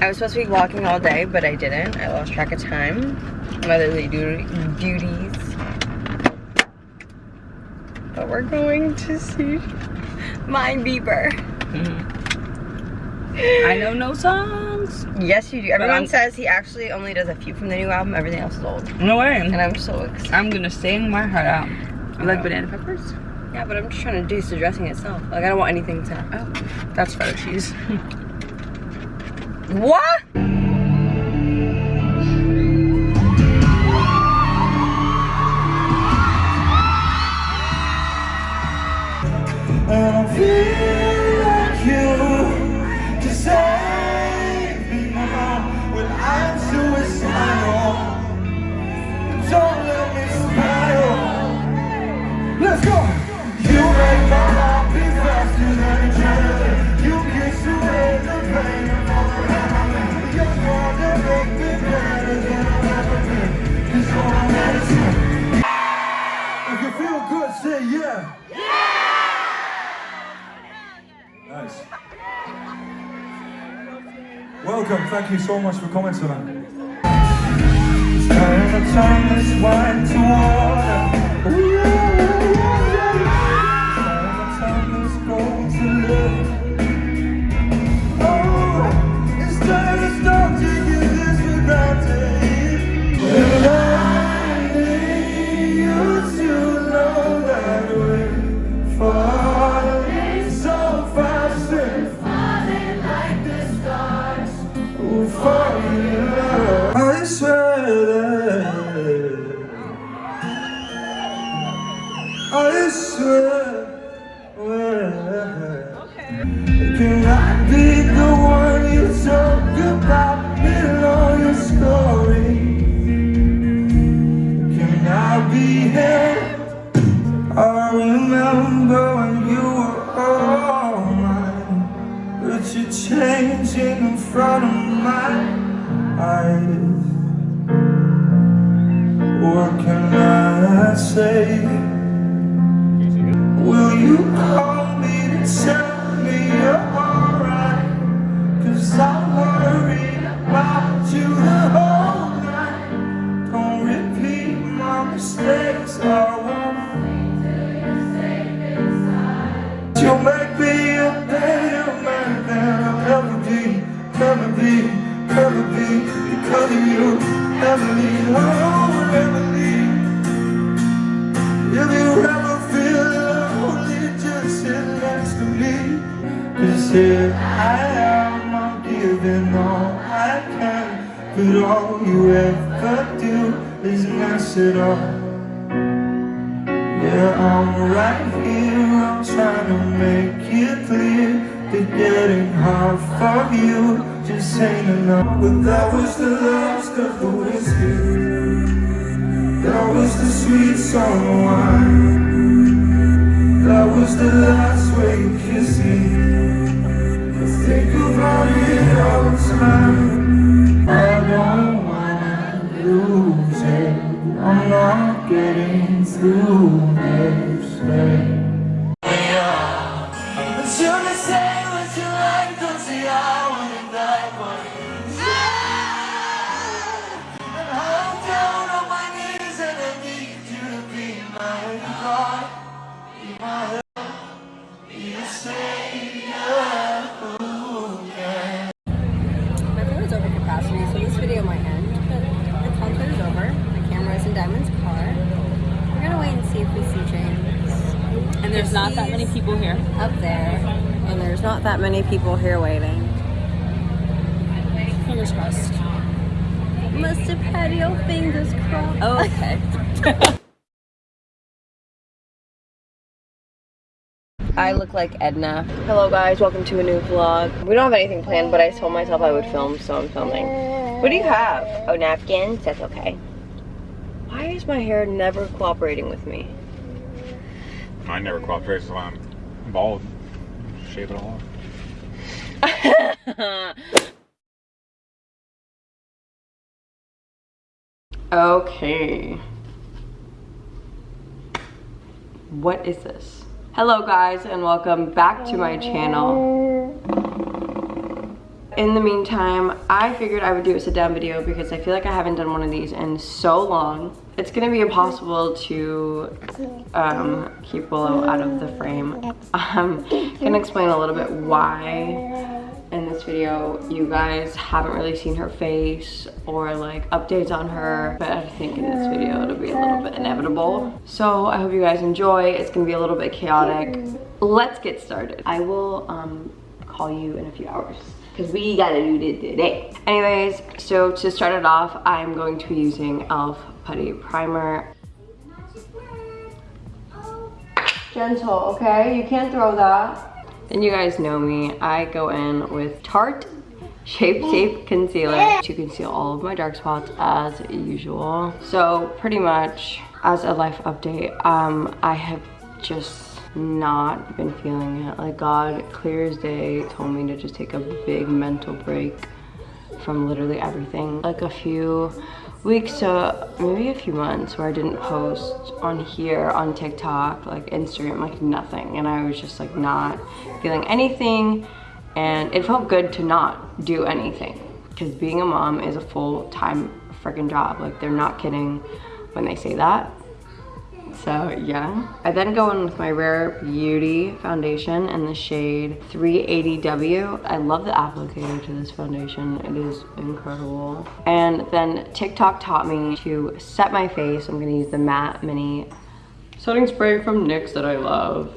I was supposed to be walking all day, but I didn't. I lost track of time. Motherly duties. But we're going to see my Bieber. Mm-hmm. I know no songs. Yes, you do. Everyone says he actually only does a few from the new album. Everything else is old. No way. And I'm so excited. I'm gonna sing my heart out. You like banana peppers? Yeah, but I'm just trying to do the dressing itself. Like, I don't want anything to... Oh, that's feta cheese. What? And I feel Welcome, thank you so much for coming tonight. Here I am, I'm giving all I can But all you ever do is mess it up. Yeah, I'm right here, I'm trying to make it clear That getting hard for you just ain't enough. But that was the last of the whiskey. That was the sweet summer wine. That was the last way through there's not that many people here. up there. And there's not that many people here waiting. Fingers crossed. Must have had your fingers crossed. Oh, okay. I look like Edna. Hello guys, welcome to a new vlog. We don't have anything planned, but I told myself I would film, so I'm filming. What do you have? Oh, napkins? That's okay. Why is my hair never cooperating with me? I never cooperate, so I'm bald. Shave it all off. okay. What is this? Hello guys and welcome back to my channel. in the meantime, I figured I would do a sit down video because I feel like I haven't done one of these in so long. It's gonna be impossible to um, keep Willow out of the frame. I'm gonna explain a little bit why in this video. You guys haven't really seen her face or like updates on her but I think in this video it'll be a little bit inevitable. So I hope you guys enjoy. It's gonna be a little bit chaotic. Let's get started. I will um, call you in a few hours because we gotta do this today anyways so to start it off I'm going to be using e.l.f. putty primer gentle okay you can't throw that and you guys know me, I go in with Tarte Shape Tape Concealer to conceal all of my dark spots as usual. So pretty much as a life update, um, I have just not been feeling it. Like God, clear as day, told me to just take a big mental break from literally everything. Like a few weeks to maybe a few months where I didn't post on here, on TikTok, like Instagram, like nothing. And I was just like not feeling anything. And it felt good to not do anything. Because being a mom is a full-time freaking job. Like they're not kidding when they say that. So yeah. I then go in with my Rare Beauty foundation in the shade 380W. I love the applicator to this foundation. It is incredible. And then TikTok taught me to set my face. I'm gonna use the Matte Mini setting spray from NYX that I love.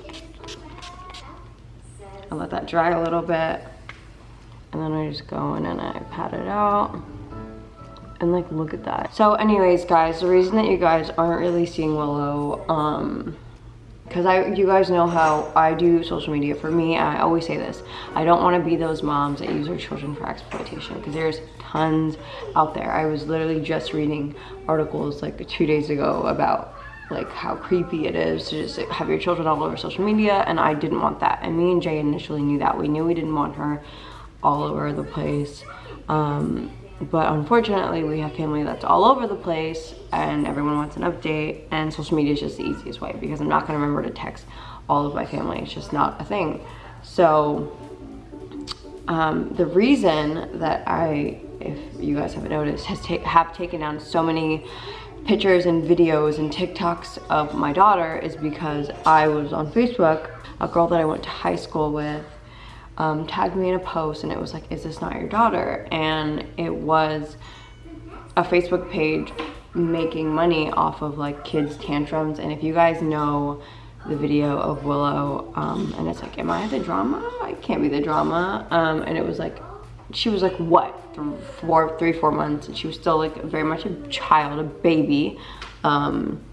I let that dry a little bit. And then I just go in and I pat it out and like look at that so anyways guys the reason that you guys aren't really seeing willow um because I, you guys know how I do social media. For me, I always say this, I don't want to be those moms that use their children for exploitation because there's tons out there. I was literally just reading articles like two days ago about like how creepy it is to just have your children all over social media and I didn't want that. And me and Jay initially knew that. We knew we didn't want her all over the place. Um, but unfortunately we have family that's all over the place and everyone wants an update and social media is just the easiest way because I'm not going to remember to text all of my family. It's just not a thing. So um, the reason that I if you guys haven't noticed has ta have taken down so many pictures and videos and TikToks of my daughter is because I was on Facebook a girl that I went to high school with um, tagged me in a post and it was like, is this not your daughter? And it was a Facebook page making money off of like kids tantrums. And if you guys know the video of Willow um, and it's like, am I the drama? I can't be the drama. Um, and it was like, she was like, what? Four, three, four months. And she was still like very much a child, a baby. Um,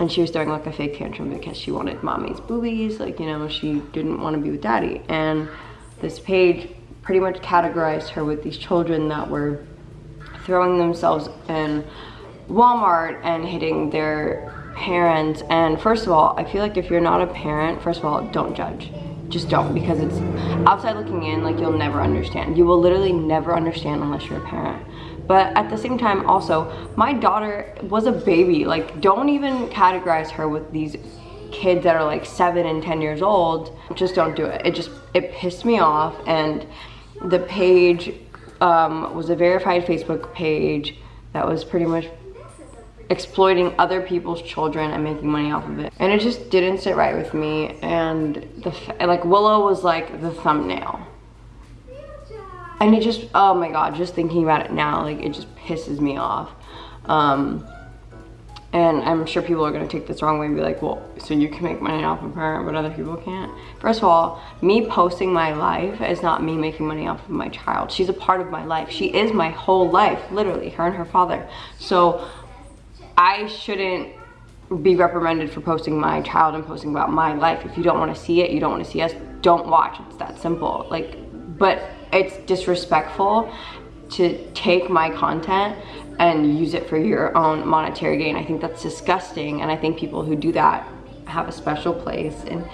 and she was throwing like a fake tantrum because she wanted mommy's boobies like you know she didn't want to be with daddy. And this page pretty much categorized her with these children that were throwing themselves in Walmart and hitting their parents. And first of all I feel like if you're not a parent first of all don't judge. Just don't because it's outside looking in like you'll never understand. You will literally never understand unless you're a parent but at the same time also my daughter was a baby like don't even categorize her with these kids that are like seven and ten years old just don't do it. It just it pissed me off and the page um, was a verified facebook page that was pretty much exploiting other people's children and making money off of it. And it just didn't sit right with me and the like willow was like the thumbnail and it just oh my god just thinking about it now like it just pisses me off. Um and i'm sure people are going to take this wrong way and be like well so you can make money off of her but other people can't? First of all me posting my life is not me making money off of my child. She's a part of my life. She is my whole life literally her and her father. So i shouldn't be reprimanded for posting my child and posting about my life. If you don't want to see it you don't want to see us don't watch. It's that simple. Like but it's disrespectful to take my content and use it for your own monetary gain. I think that's disgusting and I think people who do that have a special place and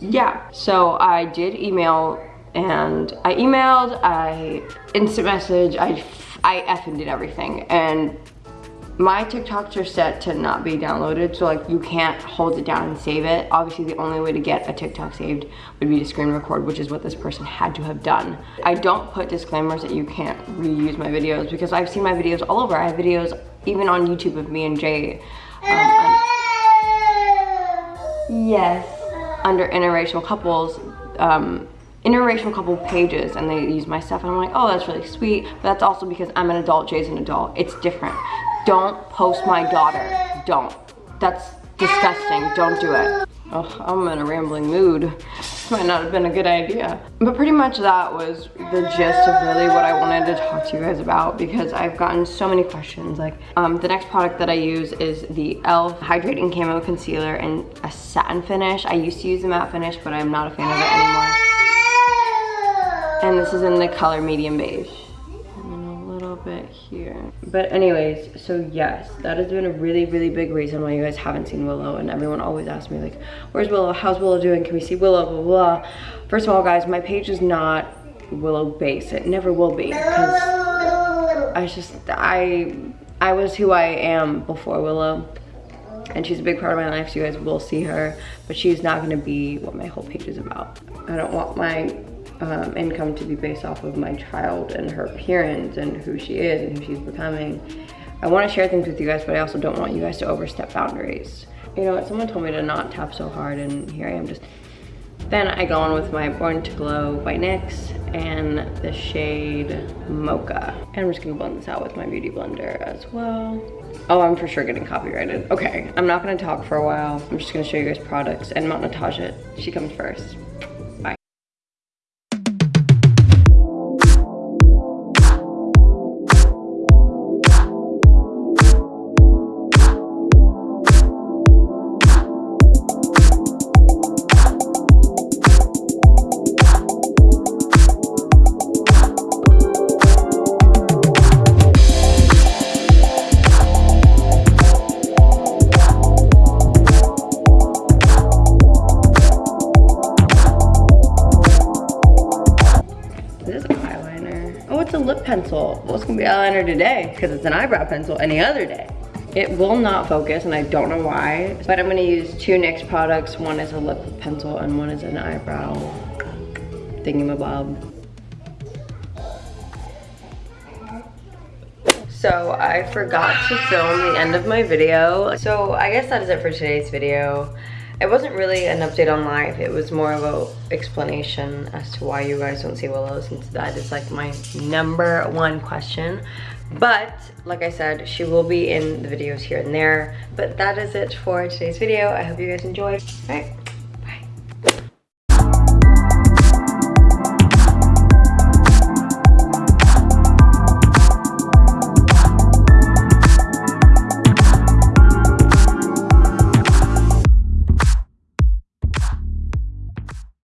yeah. So I did email and I emailed, I instant message, I, I effing did everything and my TikToks are set to not be downloaded, so like you can't hold it down and save it. Obviously the only way to get a TikTok saved would be to screen record, which is what this person had to have done. I don't put disclaimers that you can't reuse my videos because I've seen my videos all over. I have videos even on YouTube of me and Jay. Um, yes, under interracial couples. Um, interracial couple pages and they use my stuff and I'm like, oh, that's really sweet. But that's also because I'm an adult, Jay's an adult. It's different. Don't post my daughter. Don't. That's disgusting. Don't do it. Oh, I'm in a rambling mood. This might not have been a good idea. But pretty much that was the gist of really what I wanted to talk to you guys about because I've gotten so many questions. Like, um, the next product that I use is the e.l.f. Hydrating Camo Concealer in a satin finish. I used to use the matte finish, but I'm not a fan of it anymore. And this is in the color medium beige. Bit here. But anyways, so yes, that has been a really, really big reason why you guys haven't seen Willow. And everyone always asks me like, where's Willow? How's Willow doing? Can we see Willow? Blah, blah, blah. First of all, guys, my page is not Willow base. It never will be. Because I just, I, I was who I am before Willow and she's a big part of my life so you guys will see her but she's not going to be what my whole page is about i don't want my um, income to be based off of my child and her appearance and who she is and who she's becoming. I want to share things with you guys, but I also don't want you guys to overstep boundaries. You know what, someone told me to not tap so hard and here I am just... Then I go on with my Born to Glow by NYX and the shade Mocha. And I'm just gonna blend this out with my Beauty Blender as well. Oh, I'm for sure getting copyrighted. Okay, I'm not gonna talk for a while. I'm just gonna show you guys products and Mount Natasha, she comes first. Eyeliner today because it's an eyebrow pencil any other day. It will not focus and I don't know why, but I'm gonna use two NYX products. One is a lip pencil and one is an eyebrow thingamabob. So I forgot to film the end of my video. So I guess that is it for today's video. It wasn't really an update on life. It was more of a explanation as to why you guys don't see Willow since that is like my number one question. But like I said, she will be in the videos here and there. But that is it for today's video. I hope you guys enjoyed. Right.